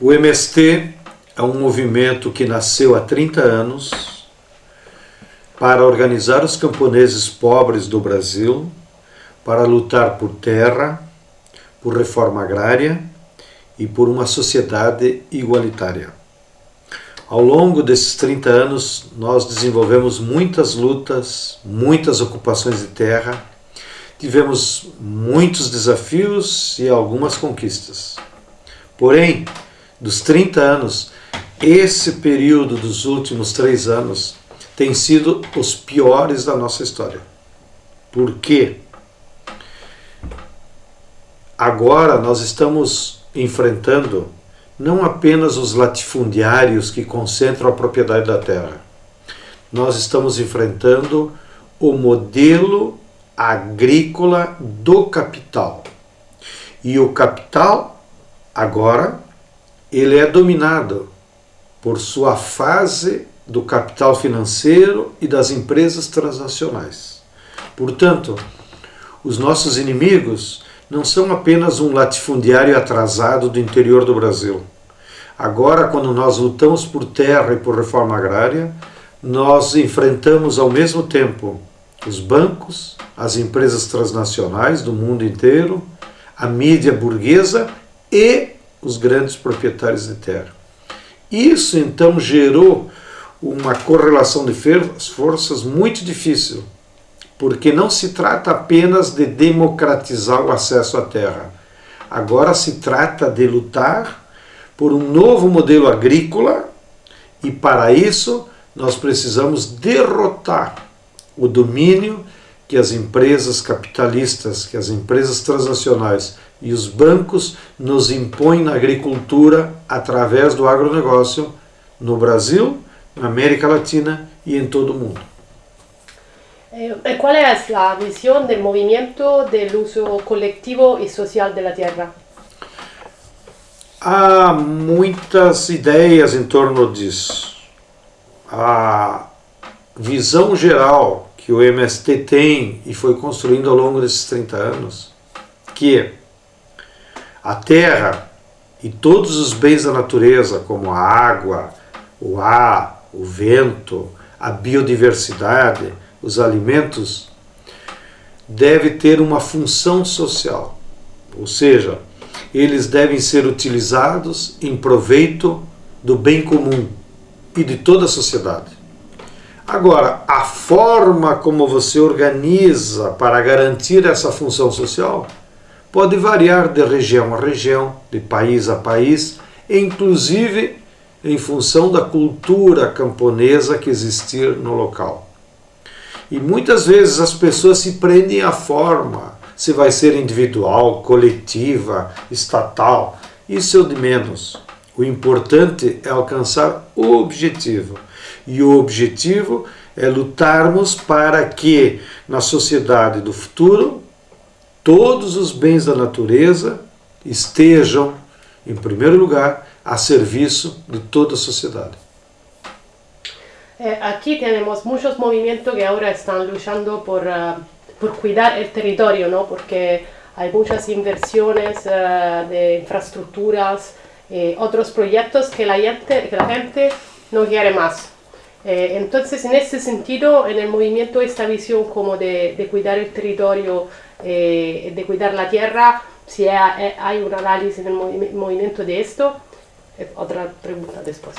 O MST é um movimento que nasceu há 30 anos para organizar os camponeses pobres do Brasil, para lutar por terra, por reforma agrária e por uma sociedade igualitária. Ao longo desses 30 anos, nós desenvolvemos muitas lutas, muitas ocupações de terra, tivemos muitos desafios e algumas conquistas. Porém, dos 30 anos, esse período dos últimos três anos tem sido os piores da nossa história. Por quê? Agora nós estamos enfrentando não apenas os latifundiários que concentram a propriedade da terra. Nós estamos enfrentando o modelo agrícola do capital. E o capital, agora, ele é dominado por sua fase do capital financeiro e das empresas transnacionais. Portanto, os nossos inimigos não são apenas um latifundiário atrasado do interior do Brasil. Agora, quando nós lutamos por terra e por reforma agrária, nós enfrentamos ao mesmo tempo os bancos, as empresas transnacionais do mundo inteiro, a mídia burguesa e os grandes proprietários de terra. Isso então gerou uma correlação de forças muito difícil, porque não se trata apenas de democratizar o acesso à terra. Agora se trata de lutar por um novo modelo agrícola e para isso nós precisamos derrotar o domínio que as empresas capitalistas, que as empresas transnacionais e os bancos nos impõem na agricultura através do agronegócio no Brasil, na América Latina e em todo o mundo. Eh, qual é a visão do movimento do uso coletivo e social da terra? Há muitas ideias em torno disso. A visão geral que o MST tem e foi construindo ao longo desses 30 anos, que a terra e todos os bens da natureza, como a água, o ar, o vento, a biodiversidade, os alimentos, deve ter uma função social. Ou seja, eles devem ser utilizados em proveito do bem comum e de toda a sociedade. Agora, a forma como você organiza para garantir essa função social pode variar de região a região, de país a país, inclusive em função da cultura camponesa que existir no local. E muitas vezes as pessoas se prendem à forma, se vai ser individual, coletiva, estatal. Isso é o de menos. O importante é alcançar o objetivo. E o objetivo é lutarmos para que na sociedade do futuro todos os bens da natureza estejam, em primeiro lugar, a serviço de toda a sociedade. Eh, aquí tenemos muchos movimientos que ahora están luchando por, uh, por cuidar el territorio, ¿no? porque hay muchas inversiones uh, de infraestructuras, eh, otros proyectos que la, gente, que la gente no quiere más. Eh, entonces, sentido, en el movimiento, esta visión como de, de cuidar el territorio, eh, de cuidar la tierra, si eh, hay un análisis en el movi movimiento de esto, eh, otra pregunta después.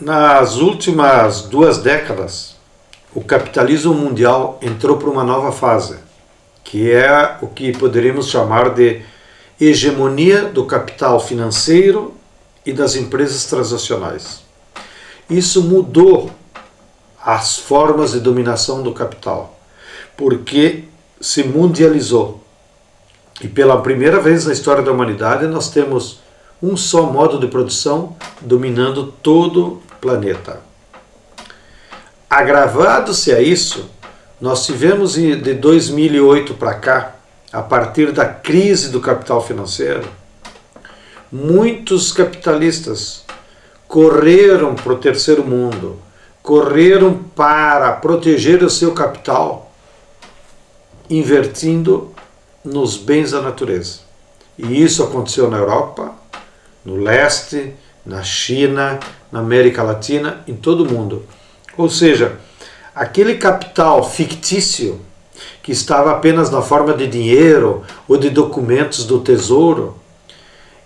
Nas últimas duas décadas, o capitalismo mundial entrou para uma nova fase, que é o que poderíamos chamar de hegemonia do capital financeiro e das empresas transacionais. Isso mudou as formas de dominação do capital, porque se mundializou. E pela primeira vez na história da humanidade nós temos um só modo de produção dominando todo o planeta. Agravado-se a isso, nós tivemos de 2008 para cá, a partir da crise do capital financeiro, muitos capitalistas correram para o terceiro mundo, correram para proteger o seu capital, invertindo nos bens da natureza. E isso aconteceu na Europa, no leste, na China, na América Latina, em todo o mundo. Ou seja, aquele capital fictício que estava apenas na forma de dinheiro ou de documentos do tesouro,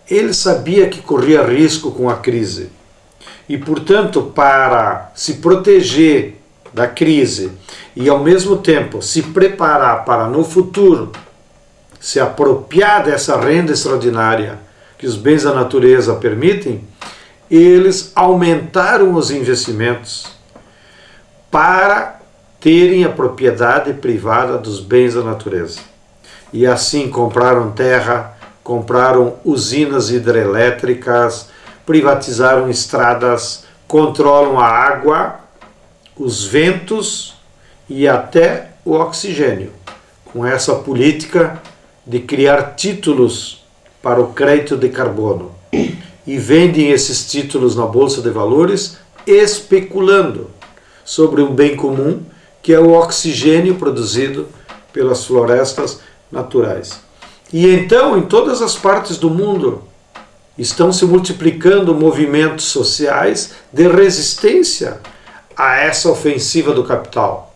ele sabia que corria risco com a crise. E, portanto, para se proteger da crise e, ao mesmo tempo, se preparar para no futuro se apropriar dessa renda extraordinária que os bens da natureza permitem, eles aumentaram os investimentos para terem a propriedade privada dos bens da natureza. E assim compraram terra, compraram usinas hidrelétricas, privatizaram estradas, controlam a água, os ventos e até o oxigênio. Com essa política de criar títulos para o crédito de carbono e vendem esses títulos na bolsa de valores especulando sobre um bem comum que é o oxigênio produzido pelas florestas naturais. E então, em todas as partes do mundo, estão se multiplicando movimentos sociais de resistência a essa ofensiva do capital.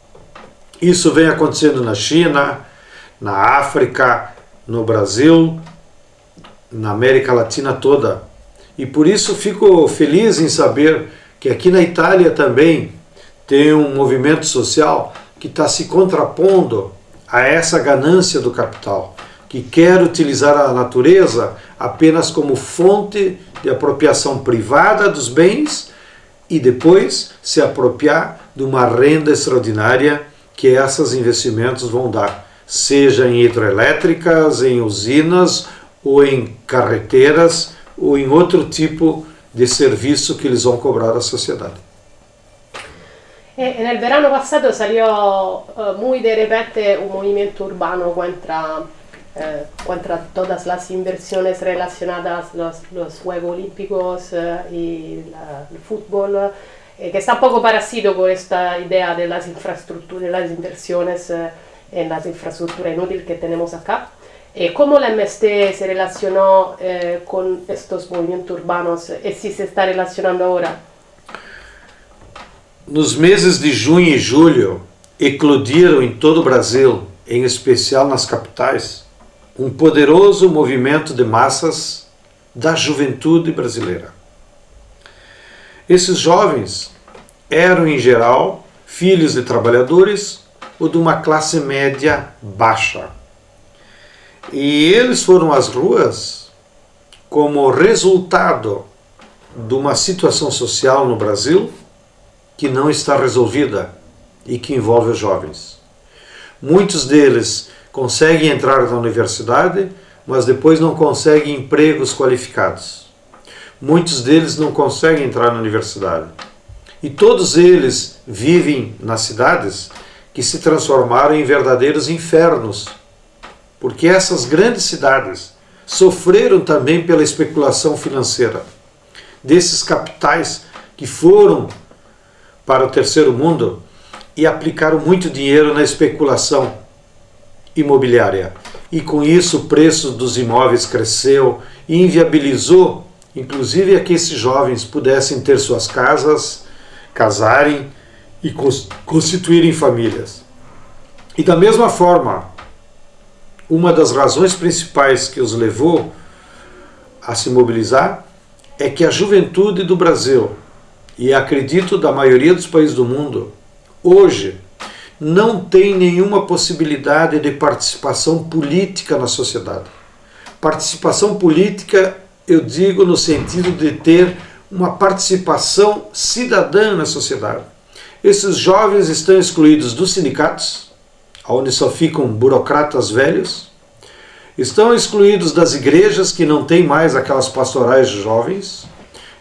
Isso vem acontecendo na China, na África, no Brasil, na América Latina toda. E por isso fico feliz em saber que aqui na Itália também tem um movimento social que está se contrapondo a essa ganância do capital, que quer utilizar a natureza apenas como fonte de apropriação privada dos bens e depois se apropriar de uma renda extraordinária que esses investimentos vão dar, seja em hidrelétricas, em usinas ou em carreteras ou em outro tipo de serviço que eles vão cobrar da sociedade. E nel verano passato salió uh, muy de repente un movimiento urbano contra, eh, contra todas las inversiones relacionadas los, los Juegos Olímpicos eh, y la, el fútbol, eh, que está poco parecido con esta idea de las infraestructuras, de las inversiones en las infraestructuras inútiles que tenemos acá. ¿Cómo la MST se relacionó con estos movimientos urbanos y si se está relacionando ahora? Nos meses de junho e julho, eclodiram em todo Brasil, em especial nas capitais, um poderoso movimento de massas da juventude brasileira. Esses jovens eram, em geral, filhos de trabalhadores ou de uma classe média baixa. E eles foram às ruas como resultado de uma situação social no Brasil que não está resolvida e que envolve os jovens. Muitos deles conseguem entrar na universidade, mas depois não conseguem empregos qualificados. Muitos deles não conseguem entrar na universidade. E todos eles vivem nas cidades que se transformaram em verdadeiros infernos, porque essas grandes cidades sofreram também pela especulação financeira desses capitais que foram para o terceiro mundo e aplicaram muito dinheiro na especulação imobiliária. E com isso o preço dos imóveis cresceu e inviabilizou, inclusive, a que esses jovens pudessem ter suas casas, casarem e constituírem famílias. E da mesma forma, uma das razões principais que os levou a se mobilizar é que a juventude do Brasil e acredito da maioria dos países do mundo, hoje não tem nenhuma possibilidade de participação política na sociedade. Participação política, eu digo no sentido de ter uma participação cidadã na sociedade. Esses jovens estão excluídos dos sindicatos, onde só ficam burocratas velhos, estão excluídos das igrejas que não têm mais aquelas pastorais jovens,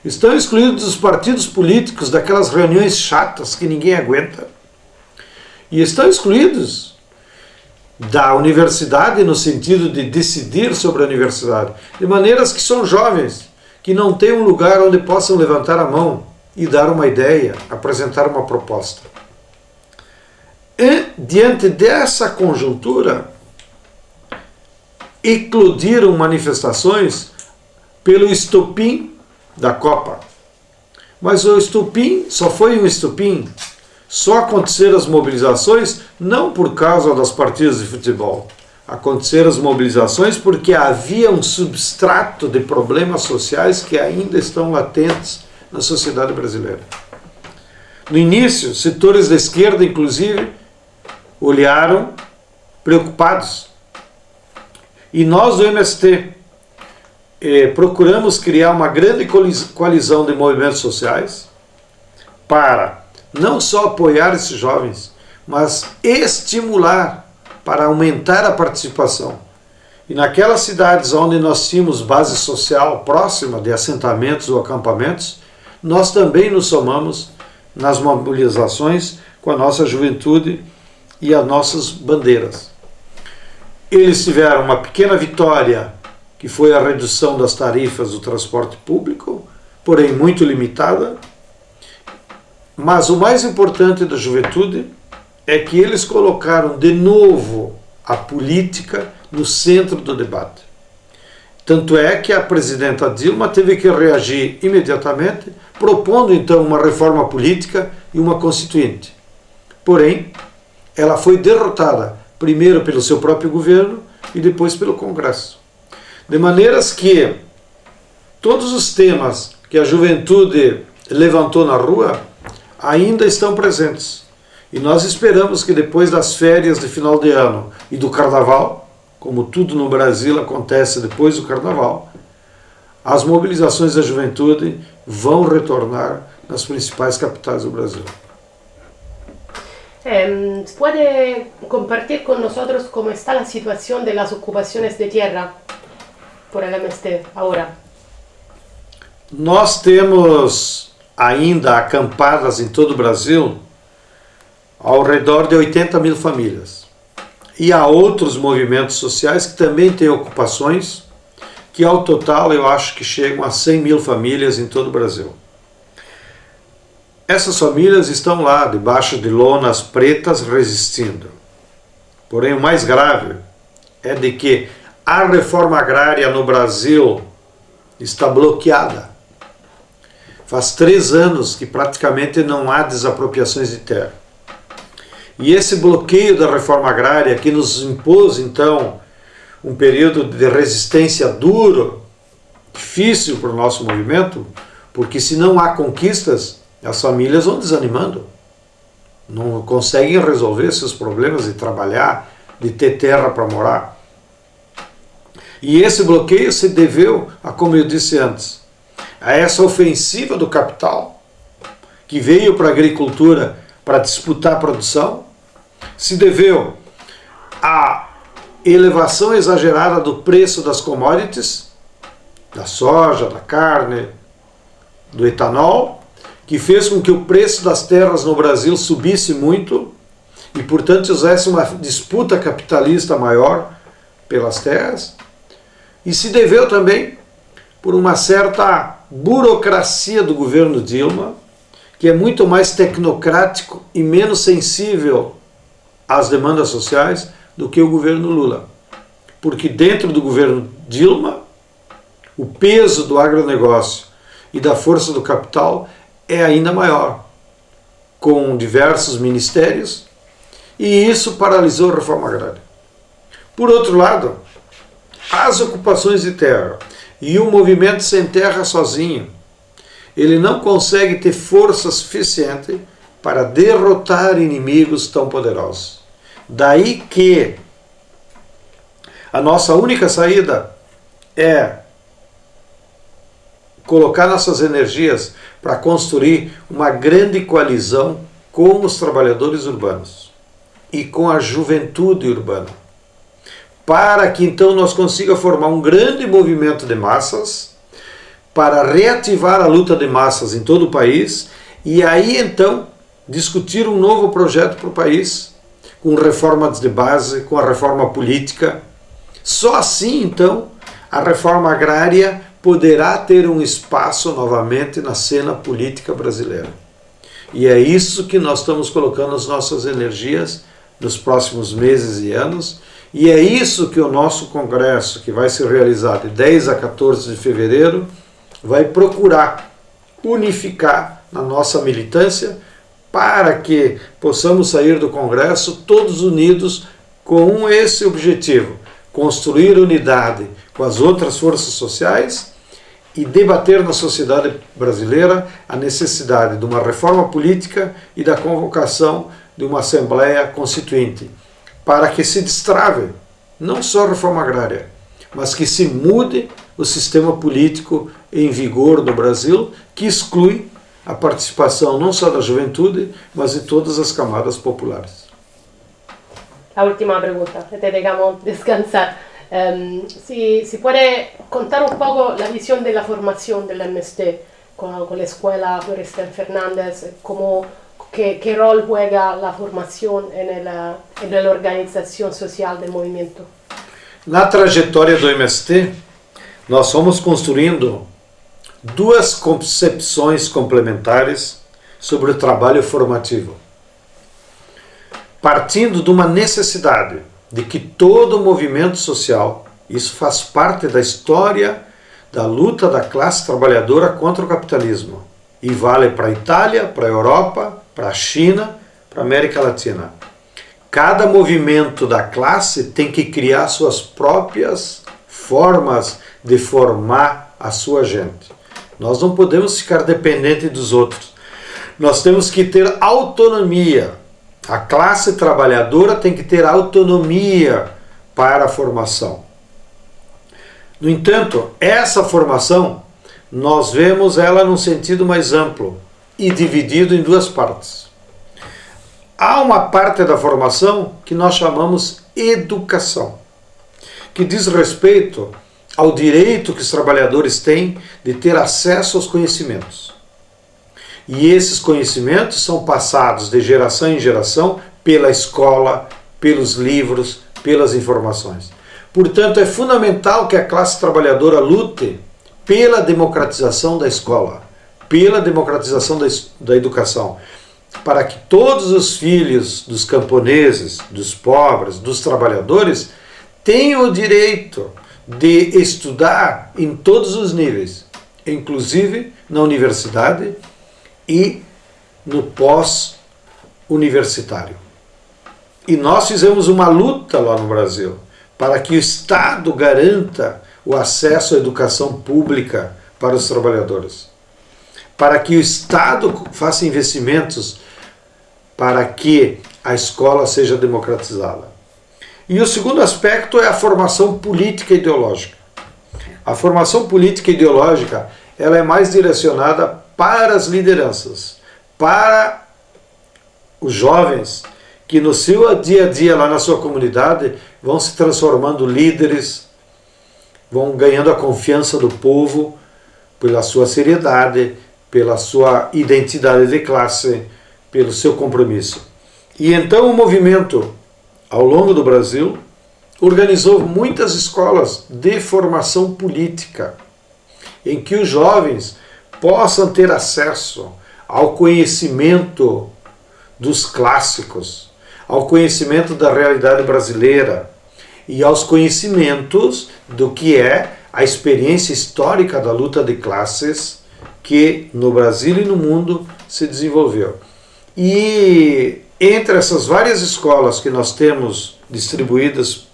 Estão excluídos dos partidos políticos, daquelas reuniões chatas que ninguém aguenta. E estão excluídos da universidade no sentido de decidir sobre a universidade, de maneiras que são jovens, que não têm um lugar onde possam levantar a mão e dar uma ideia, apresentar uma proposta. E, diante dessa conjuntura, eclodiram manifestações pelo estupim da Copa. Mas o estupim só foi um estupim. Só aconteceram as mobilizações não por causa das partidas de futebol. Aconteceram as mobilizações porque havia um substrato de problemas sociais que ainda estão latentes na sociedade brasileira. No início, setores da esquerda, inclusive, olharam preocupados. E nós do MST eh, procuramos criar uma grande coalizão de movimentos sociais para não só apoiar esses jovens, mas estimular para aumentar a participação. E naquelas cidades onde nós tínhamos base social próxima de assentamentos ou acampamentos, nós também nos somamos nas mobilizações com a nossa juventude e as nossas bandeiras. Eles tiveram uma pequena vitória, que foi a redução das tarifas do transporte público, porém muito limitada. Mas o mais importante da juventude é que eles colocaram de novo a política no centro do debate. Tanto é que a presidenta Dilma teve que reagir imediatamente, propondo então uma reforma política e uma constituinte. Porém, ela foi derrotada, primeiro pelo seu próprio governo e depois pelo Congresso. De maneiras que todos os temas que a juventude levantou na rua ainda estão presentes. E nós esperamos que depois das férias de final de ano e do carnaval, como tudo no Brasil acontece depois do carnaval, as mobilizações da juventude vão retornar nas principais capitais do Brasil. Eh, ¿Puede compartir con nosotros cómo está la situación de las ocupaciones de tierra por el MST ahora? Nós temos ainda acampadas em todo o Brasil ao redor de 80 mil famílias. E há outros movimentos sociais que também têm ocupações, que ao total eu acho que chegam a 100 mil famílias em todo o Brasil. Essas famílias estão lá, debaixo de lonas pretas, resistindo. Porém, o mais grave é de que a reforma agrária no Brasil está bloqueada. Faz três anos que praticamente não há desapropriações de terra. E esse bloqueio da reforma agrária que nos impôs, então, um período de resistência duro, difícil para o nosso movimento, porque se não há conquistas, as famílias vão desanimando. Não conseguem resolver seus problemas de trabalhar, de ter terra para morar. E esse bloqueio se deveu a, como eu disse antes, a essa ofensiva do capital, que veio para a agricultura para disputar a produção, se deveu à elevação exagerada do preço das commodities, da soja, da carne, do etanol, que fez com que o preço das terras no Brasil subisse muito e, portanto, houvesse uma disputa capitalista maior pelas terras, e se deveu também por uma certa burocracia do governo Dilma, que é muito mais tecnocrático e menos sensível às demandas sociais do que o governo Lula. Porque dentro do governo Dilma, o peso do agronegócio e da força do capital é ainda maior, com diversos ministérios, e isso paralisou a reforma agrária. Por outro lado, as ocupações de terra e o movimento sem terra sozinho, ele não consegue ter força suficiente para derrotar inimigos tão poderosos. Daí que a nossa única saída é colocar nossas energias para construir uma grande coalizão com os trabalhadores urbanos e com a juventude urbana, para que então nós consiga formar um grande movimento de massas para reativar a luta de massas em todo o país e aí então discutir um novo projeto para o país com reformas de base, com a reforma política. Só assim, então, a reforma agrária poderá ter um espaço novamente na cena política brasileira. E é isso que nós estamos colocando as nossas energias nos próximos meses e anos E é isso que o nosso congresso, que vai ser realizado de 10 a 14 de fevereiro, vai procurar unificar na nossa militância para que possamos sair do congresso todos unidos com esse objetivo, construir unidade com as outras forças sociais e debater na sociedade brasileira a necessidade de uma reforma política e da convocação de uma Assembleia Constituinte, para que se destrave não só a reforma agrária, mas que se mude o sistema político em vigor no Brasil, que exclui a participação não só da juventude, mas de todas as camadas populares. A última pergunta, te dejamos descansar. Um, si, si, puede contar un poco la visión de la formación del MST con, con la escuela Floresta Fernández, cómo, qué, qué, rol juega la formación en, el, en la organización social del movimiento. Na trajetória do MST, nós fomos construindo duas concepções complementares sobre o trabalho formativo. Partindo de uma necessidade de que todo movimento social, isso faz parte da história da luta da classe trabalhadora contra o capitalismo. E vale para a Itália, para a Europa, para a China, para a América Latina. Cada movimento da classe tem que criar suas próprias formas de formar a sua gente. Nós não podemos ficar dependentes dos outros. Nós temos que ter autonomia. A classe trabalhadora tem que ter autonomia para a formação. No entanto, essa formação, nós vemos ela num sentido mais amplo e dividido em duas partes. Há uma parte da formação que nós chamamos educação, que diz respeito ao direito que os trabalhadores têm de ter acesso aos conhecimentos. E esses conhecimentos são passados de geração em geração pela escola, pelos livros, pelas informações. Portanto, é fundamental que a classe trabalhadora lute pela democratização da escola, pela democratização da, da educação, para que todos os filhos dos camponeses, dos pobres, dos trabalhadores tenham o direito de estudar em todos os níveis, inclusive na universidade e no pós-universitário. E nós fizemos uma luta lá no Brasil para que o Estado garanta o acesso à educação pública para os trabalhadores, para que o Estado faça investimentos para que a escola seja democratizada. E o segundo aspecto é a formação política e ideológica. A formação política e ideológica ela é mais direcionada para as lideranças, para os jovens que no seu dia a dia lá na sua comunidade vão se transformando líderes, vão ganhando a confiança do povo pela sua seriedade, pela sua identidade de classe, pelo seu compromisso. E então o movimento ao longo do Brasil, organizou muitas escolas de formação política, em que os jovens possam ter acesso ao conhecimento dos clássicos, ao conhecimento da realidade brasileira e aos conhecimentos do que é a experiência histórica da luta de classes que no Brasil e no mundo se desenvolveu. E entre essas várias escolas que nós temos distribuídas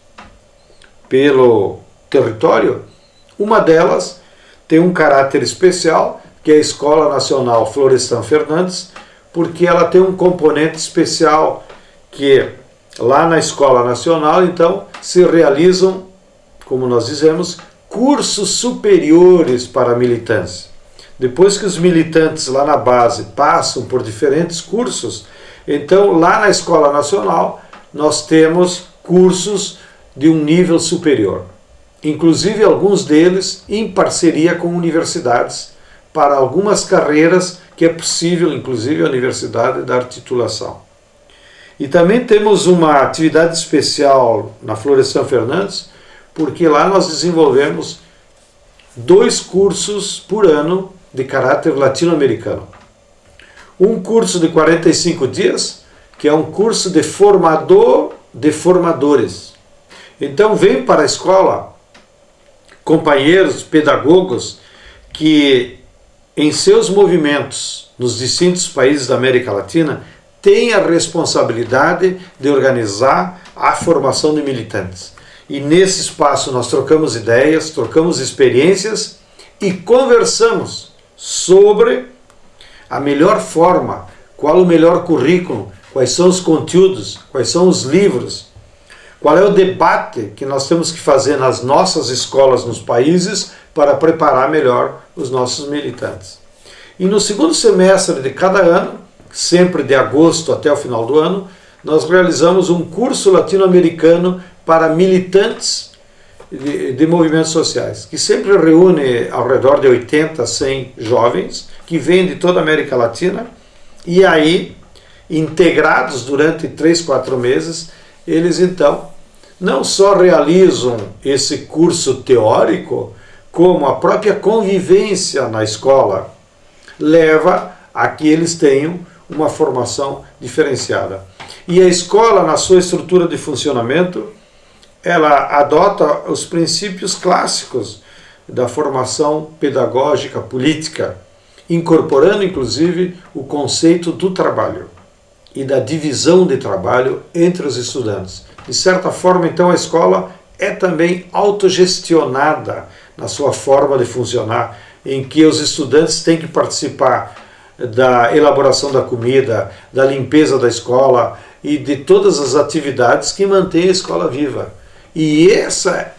pelo território, uma delas tem um caráter especial, que é a Escola Nacional Florestan Fernandes, porque ela tem um componente especial que lá na Escola Nacional, então, se realizam, como nós dizemos, cursos superiores para a militância. Depois que os militantes lá na base passam por diferentes cursos, então, lá na Escola Nacional, nós temos cursos de um nível superior. Inclusive, alguns deles em parceria com universidades, para algumas carreiras que é possível, inclusive, a universidade dar titulação. E também temos uma atividade especial na Florestan Fernandes, porque lá nós desenvolvemos dois cursos por ano de caráter latino-americano um curso de 45 dias, que é um curso de formador de formadores. Então vem para a escola companheiros, pedagogos que em seus movimentos nos distintos países da América Latina têm a responsabilidade de organizar a formação de militantes. E nesse espaço nós trocamos ideias, trocamos experiências e conversamos sobre a melhor forma, qual o melhor currículo, quais são os conteúdos, quais são os livros, qual é o debate que nós temos que fazer nas nossas escolas nos países para preparar melhor os nossos militantes. E no segundo semestre de cada ano, sempre de agosto até o final do ano, nós realizamos um curso latino-americano para militantes de, de, movimentos sociais, que sempre reúne ao redor de 80, 100 jovens que vêm de toda a América Latina e aí, integrados durante 3, 4 meses, eles então não só realizam esse curso teórico, como a própria convivência na escola leva a que eles tenham uma formação diferenciada. E a escola, na sua estrutura de funcionamento, ela adota os princípios clássicos da formação pedagógica política, incorporando inclusive o conceito do trabalho e da divisão de trabalho entre os estudantes. De certa forma, então, a escola é também autogestionada na sua forma de funcionar, em que os estudantes têm que participar da elaboração da comida, da limpeza da escola e de todas as atividades que mantêm a escola viva. E essa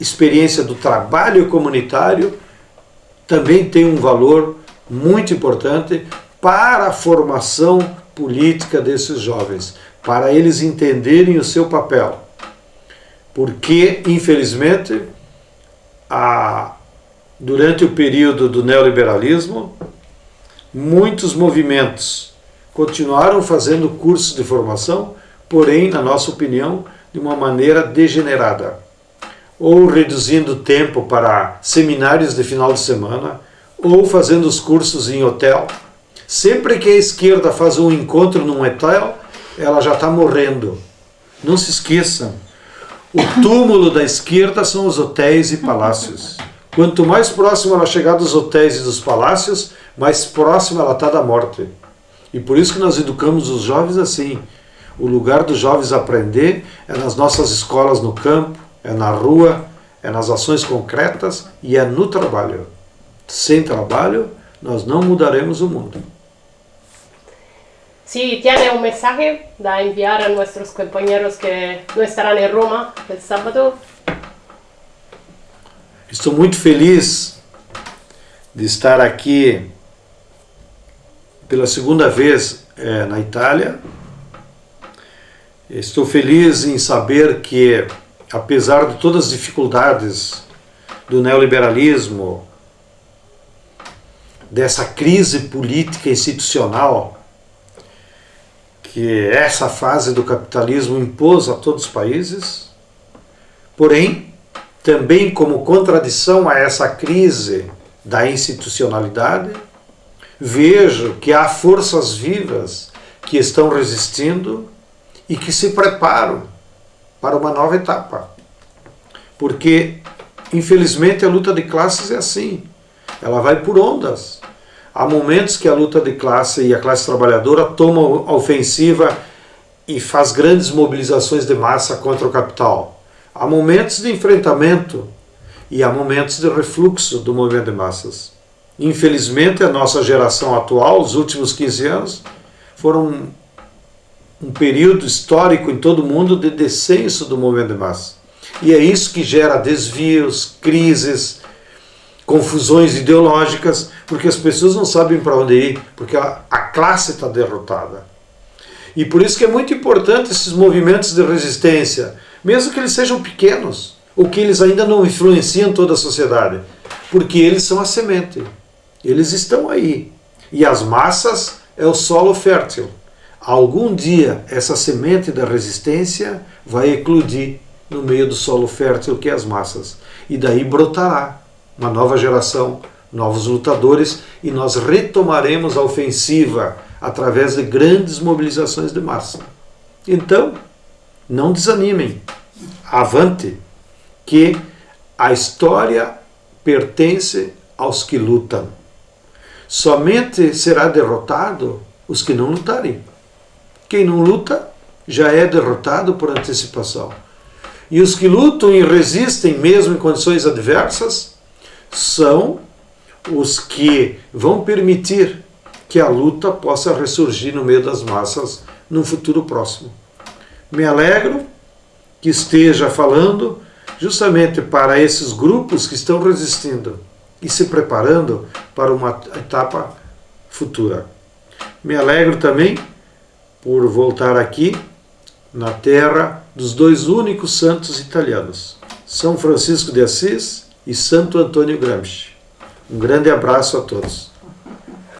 experiência do trabalho comunitário também tem um valor muito importante para a formação política desses jovens, para eles entenderem o seu papel. Porque, infelizmente, a, durante o período do neoliberalismo, muitos movimentos continuaram fazendo cursos de formação, porém, na nossa opinião, de uma maneira degenerada. Ou reduzindo tempo para seminários de final de semana, ou fazendo os cursos em hotel, Sempre que a esquerda faz um encontro num hotel, ela já está morrendo. Não se esqueçam. O túmulo da esquerda são os hotéis e palácios. Quanto mais próximo ela chegar dos hotéis e dos palácios, mais próximo ela está da morte. E por isso que nós educamos os jovens assim. O lugar dos jovens aprender é nas nossas escolas no campo, é na rua, é nas ações concretas e é no trabalho. Sem trabalho, nós não mudaremos o mundo. Si tiene un mensaje da enviar a nuestros compañeros que no estarán en Roma el sábado. Estou muito feliz de estar aqui pela segunda vez é, na Itália. Estou feliz em saber que, apesar de todas as dificuldades do neoliberalismo, dessa crise política institucional, que essa fase do capitalismo impôs a todos os países, porém, também como contradição a essa crise da institucionalidade, vejo que há forças vivas que estão resistindo e que se preparam para uma nova etapa. Porque, infelizmente, a luta de classes é assim. Ela vai por ondas. Há momentos que a luta de classe e a classe trabalhadora toma a ofensiva e faz grandes mobilizações de massa contra o capital. Há momentos de enfrentamento e há momentos de refluxo do movimento de massas. Infelizmente, a nossa geração atual, os últimos 15 anos, foram um período histórico em todo o mundo de descenso do movimento de massa. E é isso que gera desvios, crises, confusões ideológicas, porque as pessoas não sabem para onde ir, porque a, a classe está derrotada. E por isso que é muito importante esses movimentos de resistência, mesmo que eles sejam pequenos, ou que eles ainda não influenciam toda a sociedade, porque eles são a semente, eles estão aí. E as massas é o solo fértil. Algum dia essa semente da resistência vai eclodir no meio do solo fértil que é as massas. E daí brotará uma nova geração, novos lutadores e nós retomaremos a ofensiva através de grandes mobilizações de massa. Então, não desanimem. avante que a história pertence aos que lutam. Somente será derrotado os que não lutarem. Quem não luta já é derrotado por antecipação. E os que lutam e resistem mesmo em condições adversas são os que vão permitir que a luta possa ressurgir no meio das massas num futuro próximo. Me alegro que esteja falando justamente para esses grupos que estão resistindo e se preparando para uma etapa futura. Me alegro também por voltar aqui na terra dos dois únicos santos italianos, São Francisco de Assis e Santo Antônio Gramsci. Um grande abraço a todos.